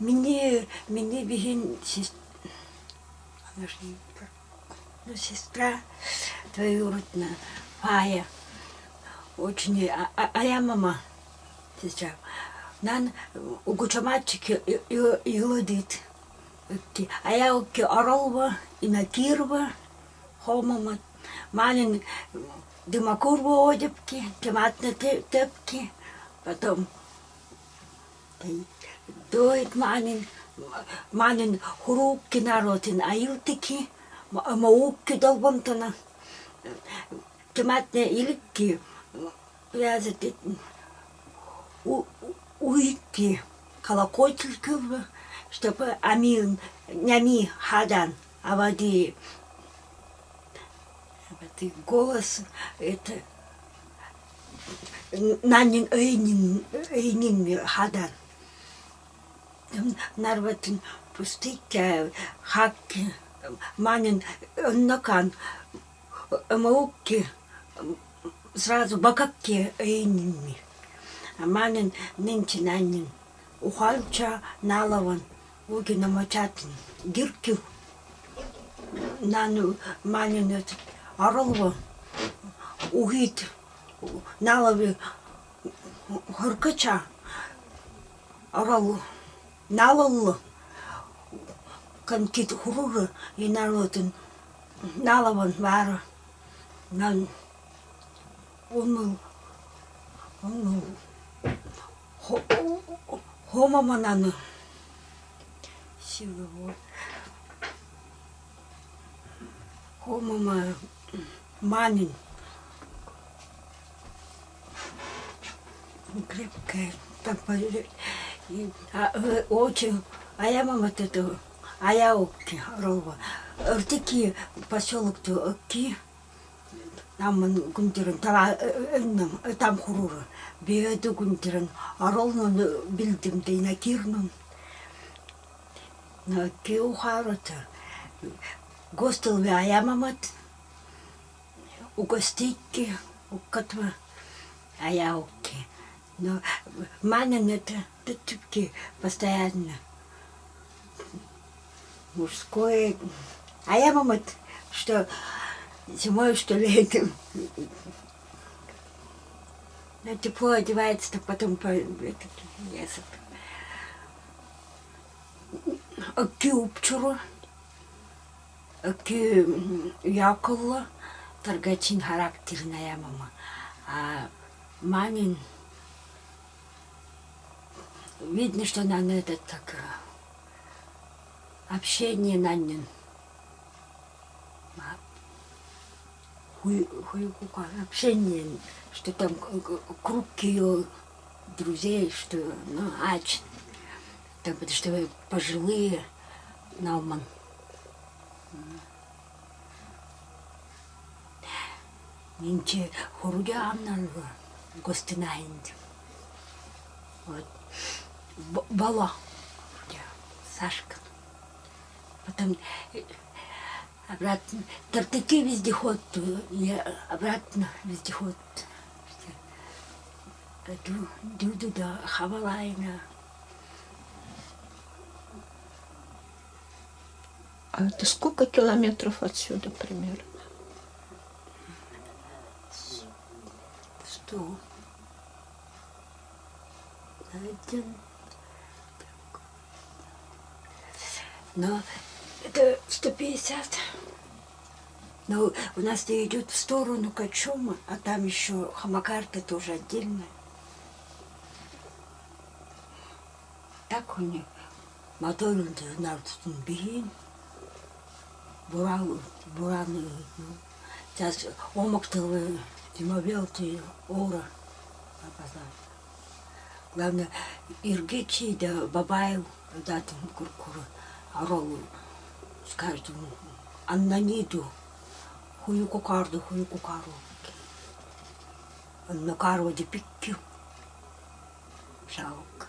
Мені, мені бігін сестра, вона ж не про- ну, сестра двоюродная, Фая. Очень, а, а, а я мама, сестра. Нан угучаматчики и лодит. А я оки оролва, и накирва, хомама. Манин дымакурва одепки, томатные тепки. Потом Доит манин, манин хурукки народин айлтики, маукки долбонтана. Томатные иликки, вязать уйти колокольчики, чтобы ами, нями хадан, а води это голос, это нанин эйнин, эйнин хадан. Нарватын пустыки, хакки, манин нокан, маукки, сразу бакакки эйнинми. Манин нынче нанин, ухалча налаван, уги намачатын, гиркю. Нану манин этот арылва, угит, налави, хыркача, аралу, налаллы, канкит хуруры, и народын, налаван вара, нан, он он хомама наны. Силы вот хомама манин крепкая э, очень а я мама это а я оки рова ыртыки поселок то оки там күндерін там там хуруры беды күндерін аролнын билдим дейна кирнун на кеу харата гостел ве аямамат угостики укатва аяуки но манен это тупки постоянно мужское аямамат что зимой, что летом. На тепло одевается, так потом по этот лесок. Аки упчуру, аки яколла, торгачин характерная мама. А мамин, видно, что на этот так общение на нем. общение, что там круг ее друзей, что, ну, ач, там, что вы пожилые, науман. Нинче хуруга амнарга гостинаинди. Вот. Бала. Сашка. Потом обратно. Тартаки вездеход, я обратно вездеход. Ду, ду, ду, да, хавалайна. А это сколько километров отсюда примерно? Сто. Один. Но это 150. Но у нас идет в сторону Качума, а там еще Хамакарта тоже отдельная. Так у них моторын нартын бейін, бураны, бураны, сейчас омактылы, димовелты, ора, Главное, Иргичи да Бабаев, датым куркуры, аролу, скажем, Аннаниду, хую кукарду, хую кукару. Анна кару де пиккю. Жалко.